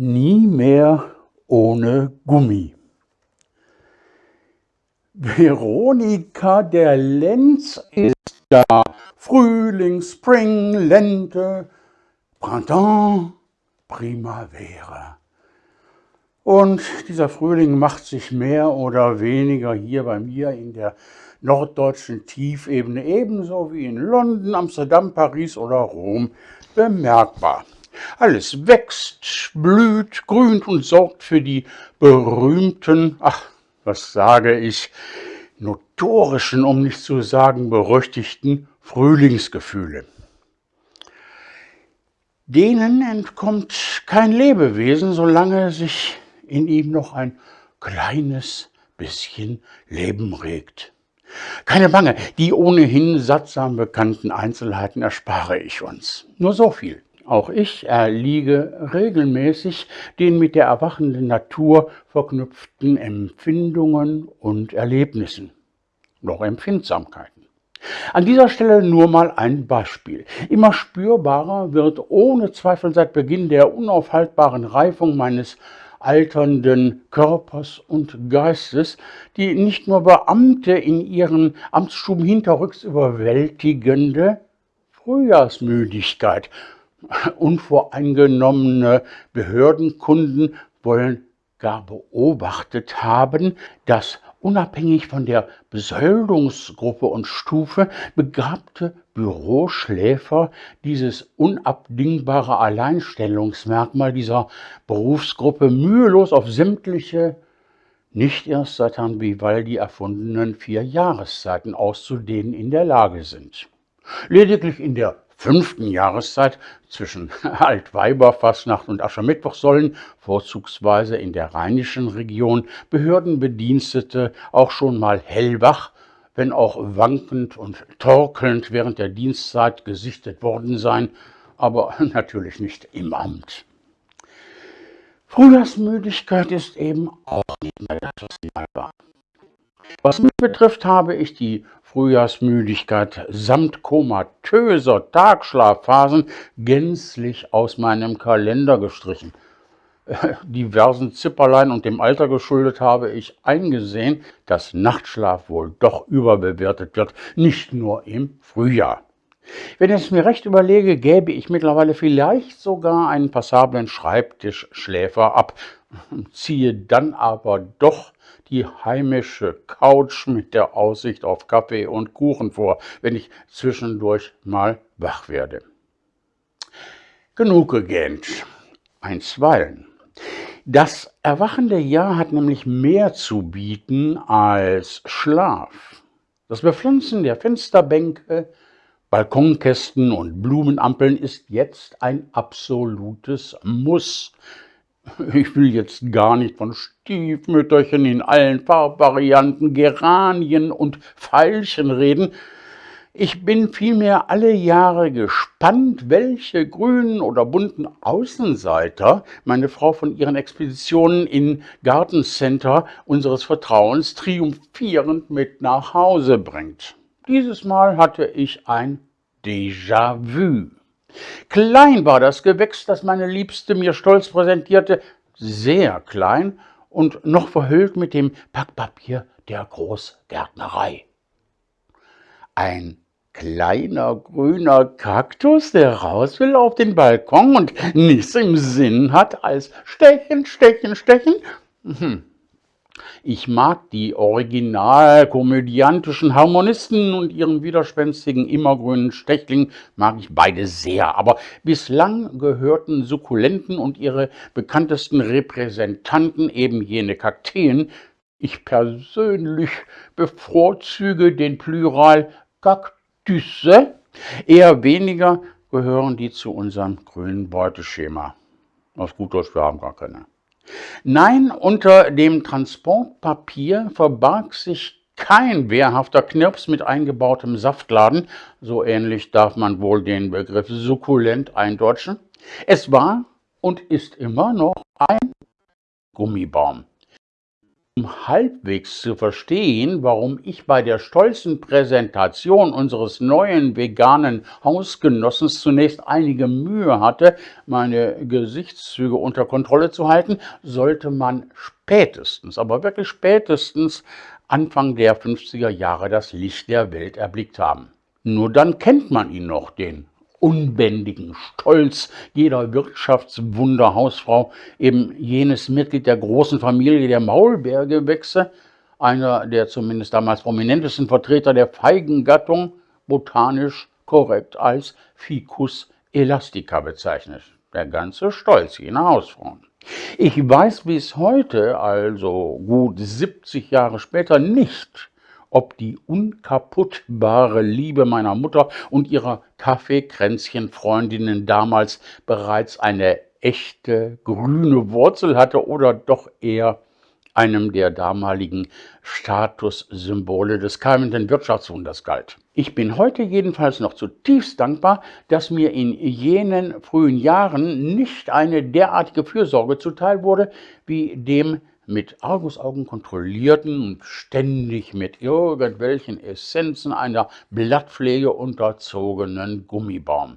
Nie mehr ohne Gummi. Veronika der Lenz ist da. Frühling, Spring, Lente, Printemps, Primavera. Und dieser Frühling macht sich mehr oder weniger hier bei mir in der norddeutschen Tiefebene ebenso wie in London, Amsterdam, Paris oder Rom bemerkbar. Alles wächst, blüht, grünt und sorgt für die berühmten, ach, was sage ich, notorischen, um nicht zu sagen berüchtigten Frühlingsgefühle. Denen entkommt kein Lebewesen, solange sich in ihm noch ein kleines bisschen Leben regt. Keine Bange, die ohnehin sattsam bekannten Einzelheiten erspare ich uns. Nur so viel. Auch ich erliege regelmäßig den mit der erwachenden Natur verknüpften Empfindungen und Erlebnissen, noch Empfindsamkeiten. An dieser Stelle nur mal ein Beispiel. Immer spürbarer wird ohne Zweifel seit Beginn der unaufhaltbaren Reifung meines alternden Körpers und Geistes, die nicht nur Beamte in ihren Amtsstuben hinterrücks überwältigende Frühjahrsmüdigkeit Unvoreingenommene Behördenkunden wollen gar beobachtet haben, dass unabhängig von der Besoldungsgruppe und Stufe begabte Büroschläfer dieses unabdingbare Alleinstellungsmerkmal dieser Berufsgruppe mühelos auf sämtliche nicht erst seit Herrn Vivaldi erfundenen vier Jahreszeiten auszudehnen in der Lage sind. Lediglich in der fünften Jahreszeit zwischen Altweiberfastnacht und Aschermittwoch sollen, vorzugsweise in der rheinischen Region, Behördenbedienstete auch schon mal hellwach, wenn auch wankend und torkelnd während der Dienstzeit gesichtet worden sein, aber natürlich nicht im Amt. Frühjahrsmüdigkeit ist eben auch nicht mehr das, was mal war. Was mich betrifft, habe ich die Frühjahrsmüdigkeit samt komatöser Tagschlafphasen gänzlich aus meinem Kalender gestrichen. Diversen Zipperlein und dem Alter geschuldet habe ich eingesehen, dass Nachtschlaf wohl doch überbewertet wird, nicht nur im Frühjahr. Wenn ich es mir recht überlege, gäbe ich mittlerweile vielleicht sogar einen passablen Schreibtischschläfer ab, ziehe dann aber doch die heimische Couch mit der Aussicht auf Kaffee und Kuchen vor, wenn ich zwischendurch mal wach werde. Genug gegähnt. Einstweilen. Das erwachende Jahr hat nämlich mehr zu bieten als Schlaf. Das Bepflanzen der Fensterbänke, Balkonkästen und Blumenampeln ist jetzt ein absolutes Muss. Ich will jetzt gar nicht von Stiefmütterchen in allen Farbvarianten, Geranien und Veilchen reden. Ich bin vielmehr alle Jahre gespannt, welche grünen oder bunten Außenseiter meine Frau von ihren Expeditionen in Gartencenter unseres Vertrauens triumphierend mit nach Hause bringt. Dieses Mal hatte ich ein Déjà-vu. Klein war das Gewächs, das meine Liebste mir stolz präsentierte, sehr klein und noch verhüllt mit dem Packpapier der Großgärtnerei. Ein kleiner grüner Kaktus, der raus will auf den Balkon und nichts im Sinn hat als stechen, stechen, stechen. Hm. Ich mag die original-komödiantischen Harmonisten und ihren widerspenstigen immergrünen Stechling, mag ich beide sehr, aber bislang gehörten Sukkulenten und ihre bekanntesten Repräsentanten, eben jene Kakteen, ich persönlich bevorzuge den Plural Kaktüsse, eher weniger gehören die zu unserem grünen Beuteschema. Aus gut Deutsch, wir haben gar keine. Nein, unter dem Transportpapier verbarg sich kein wehrhafter Knirps mit eingebautem Saftladen, so ähnlich darf man wohl den Begriff sukkulent eindeutschen. Es war und ist immer noch ein Gummibaum. Um halbwegs zu verstehen, warum ich bei der stolzen Präsentation unseres neuen veganen Hausgenossens zunächst einige Mühe hatte, meine Gesichtszüge unter Kontrolle zu halten, sollte man spätestens, aber wirklich spätestens Anfang der 50er Jahre das Licht der Welt erblickt haben. Nur dann kennt man ihn noch, den unbändigen Stolz jeder Wirtschaftswunderhausfrau, eben jenes Mitglied der großen Familie der Maulbeergewächse, einer der zumindest damals prominentesten Vertreter der Feigengattung, botanisch korrekt als Ficus elastica bezeichnet. Der ganze Stolz jener Hausfrauen. Ich weiß bis heute, also gut 70 Jahre später, nicht, ob die unkaputtbare Liebe meiner Mutter und ihrer Kaffeekränzchen-Freundinnen damals bereits eine echte grüne Wurzel hatte oder doch eher einem der damaligen Statussymbole des keimenden Wirtschaftswunders galt. Ich bin heute jedenfalls noch zutiefst dankbar, dass mir in jenen frühen Jahren nicht eine derartige Fürsorge zuteil wurde, wie dem mit Argusaugen kontrollierten und ständig mit irgendwelchen Essenzen einer Blattpflege unterzogenen Gummibaum.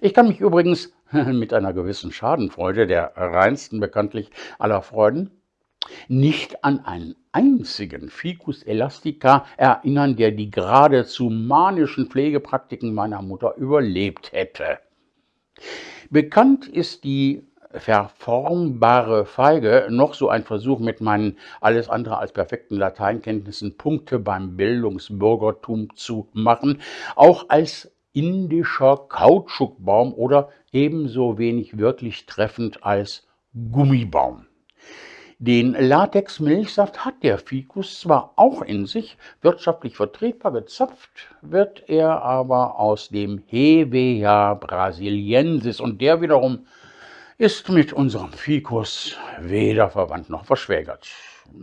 Ich kann mich übrigens mit einer gewissen Schadenfreude, der reinsten bekanntlich aller Freuden, nicht an einen einzigen Ficus elastica erinnern, der die geradezu manischen Pflegepraktiken meiner Mutter überlebt hätte. Bekannt ist die verformbare Feige noch so ein Versuch mit meinen alles andere als perfekten Lateinkenntnissen Punkte beim Bildungsbürgertum zu machen, auch als indischer Kautschukbaum oder ebenso wenig wirklich treffend als Gummibaum. Den Latex-Milchsaft hat der Ficus zwar auch in sich, wirtschaftlich vertretbar gezapft wird er aber aus dem Hevea brasiliensis und der wiederum ist mit unserem Ficus weder verwandt noch verschwägert.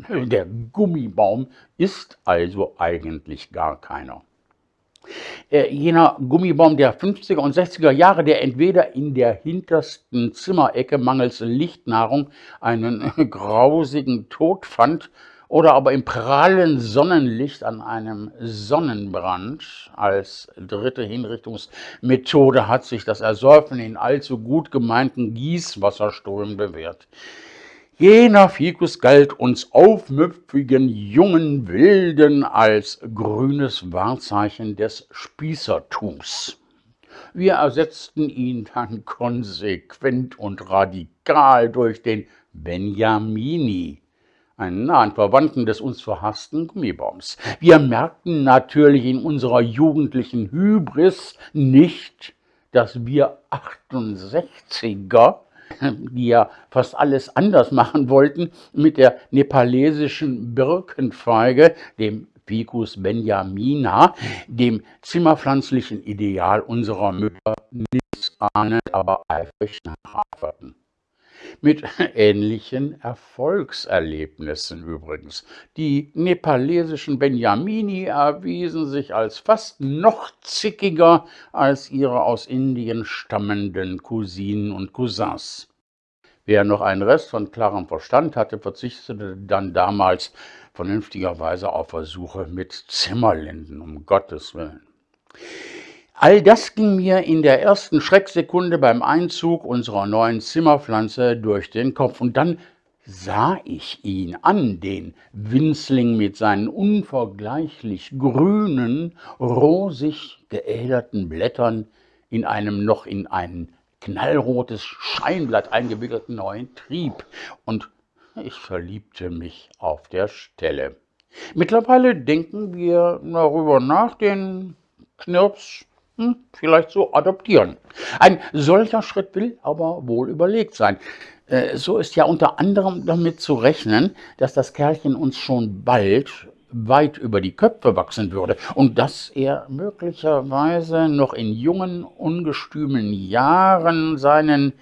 Der Gummibaum ist also eigentlich gar keiner. Äh, jener Gummibaum der 50er und 60er Jahre, der entweder in der hintersten Zimmerecke mangels Lichtnahrung einen grausigen Tod fand oder aber im prallen Sonnenlicht an einem Sonnenbrand als dritte Hinrichtungsmethode hat sich das Ersäufen in allzu gut gemeinten Gießwasserströmen bewährt. Jener Ficus galt uns aufmüpfigen jungen Wilden als grünes Wahrzeichen des Spießertums. Wir ersetzten ihn dann konsequent und radikal durch den Benjamini, einen nahen Verwandten des uns verhassten Gummibaums. Wir merkten natürlich in unserer jugendlichen Hybris nicht, dass wir 68er, die ja fast alles anders machen wollten, mit der nepalesischen Birkenfeige, dem Ficus benjamina, dem zimmerpflanzlichen Ideal unserer Mütter, nichts ahnend, aber eifrig nachhaferten mit ähnlichen Erfolgserlebnissen übrigens. Die nepalesischen Benjamini erwiesen sich als fast noch zickiger als ihre aus Indien stammenden Cousinen und Cousins. Wer noch einen Rest von klarem Verstand hatte, verzichtete dann damals vernünftigerweise auf Versuche mit Zimmerlinden, um Gottes Willen. All das ging mir in der ersten Schrecksekunde beim Einzug unserer neuen Zimmerpflanze durch den Kopf. Und dann sah ich ihn an, den Winzling mit seinen unvergleichlich grünen, rosig geäderten Blättern in einem noch in ein knallrotes Scheinblatt eingewickelten neuen Trieb. Und ich verliebte mich auf der Stelle. Mittlerweile denken wir darüber nach, den Knirps hm, vielleicht so adoptieren. Ein solcher Schritt will aber wohl überlegt sein. Äh, so ist ja unter anderem damit zu rechnen, dass das Kerlchen uns schon bald weit über die Köpfe wachsen würde und dass er möglicherweise noch in jungen, ungestümen Jahren seinen,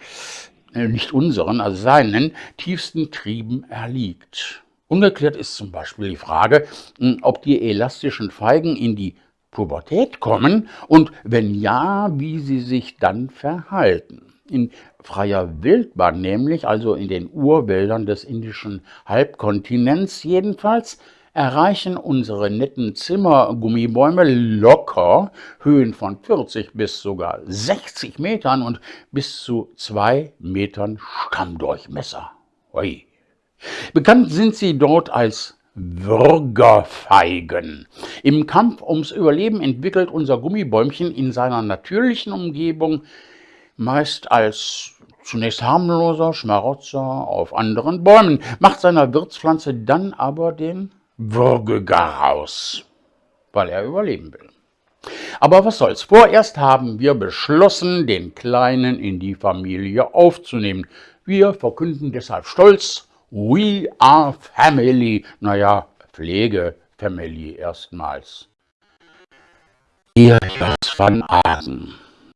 äh, nicht unseren, also seinen tiefsten Trieben erliegt. Ungeklärt ist zum Beispiel die Frage, hm, ob die elastischen Feigen in die Pubertät kommen und wenn ja, wie sie sich dann verhalten. In freier Wildbahn nämlich, also in den Urwäldern des indischen Halbkontinents jedenfalls, erreichen unsere netten Zimmergummibäume locker Höhen von 40 bis sogar 60 Metern und bis zu zwei Metern Stammdurchmesser. Ui. Bekannt sind sie dort als Würgerfeigen. Im Kampf ums Überleben entwickelt unser Gummibäumchen in seiner natürlichen Umgebung meist als zunächst harmloser Schmarotzer auf anderen Bäumen, macht seiner Wirtspflanze dann aber den Würgegaraus, weil er überleben will. Aber was soll's, vorerst haben wir beschlossen, den Kleinen in die Familie aufzunehmen. Wir verkünden deshalb stolz, We are family. Naja, Pflegefamily erstmals. Hier Jos van Aden.